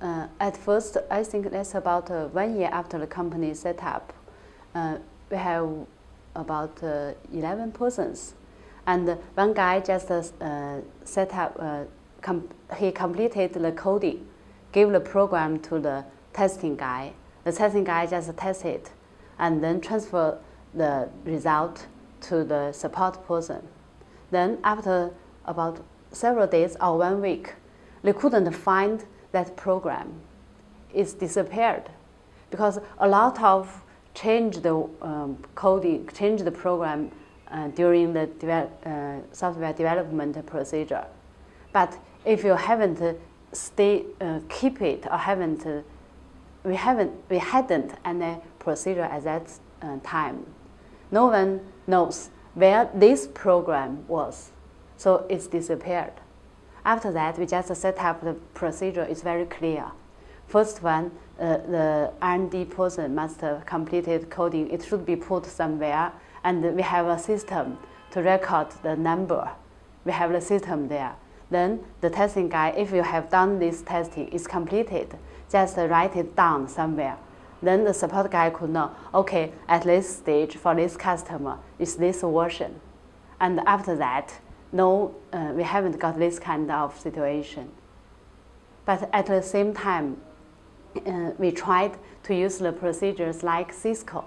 uh, at first, I think that's about uh, one year after the company set up. Uh, we have about uh, 11 persons. And one guy just uh, set up, uh, com he completed the coding, gave the program to the testing guy. The testing guy just tested and then transfer the result to the support person. Then after about several days or one week, they couldn't find that program. is disappeared because a lot of change the um, coding, change the program uh, during the uh, software development procedure. But if you haven't stay, uh, keep it or haven't, uh, we haven't, we hadn't any procedure at that uh, time. No one knows where this program was, so it's disappeared. After that, we just set up the procedure. It's very clear. First one, uh, the R&D person must have completed coding. It should be put somewhere, and we have a system to record the number. We have the system there. Then the testing guy, if you have done this testing, is completed, just write it down somewhere. Then the support guy could know, okay, at this stage for this customer, is this version. And after that, no, uh, we haven't got this kind of situation. But at the same time, uh, we tried to use the procedures like Cisco.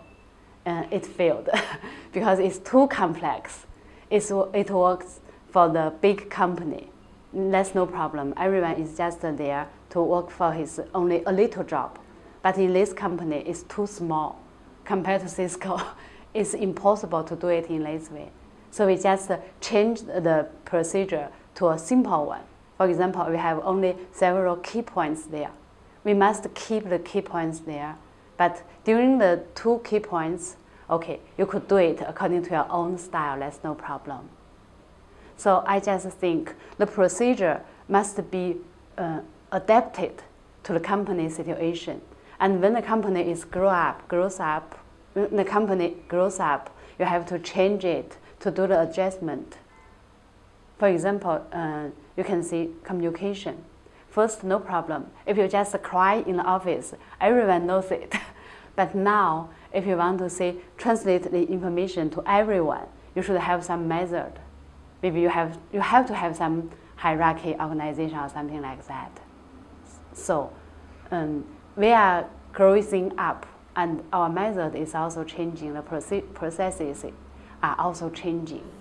Uh, it failed because it's too complex. It's, it works for the big company. That's no problem. Everyone is just there to work for his only a little job. But in this company, it's too small compared to Cisco. it's impossible to do it in this way. So we just change the procedure to a simple one. For example, we have only several key points there. We must keep the key points there. But during the two key points, okay, you could do it according to your own style, that's no problem. So I just think the procedure must be uh, adapted to the company situation. And when the company is grow up, grows up, when the company grows up, you have to change it to do the adjustment. For example, uh, you can see communication. First, no problem. If you just cry in the office, everyone knows it. but now, if you want to say translate the information to everyone, you should have some method. Maybe you have, you have to have some hierarchy organization or something like that. So um, we are growing up and our method is also changing, the processes are also changing.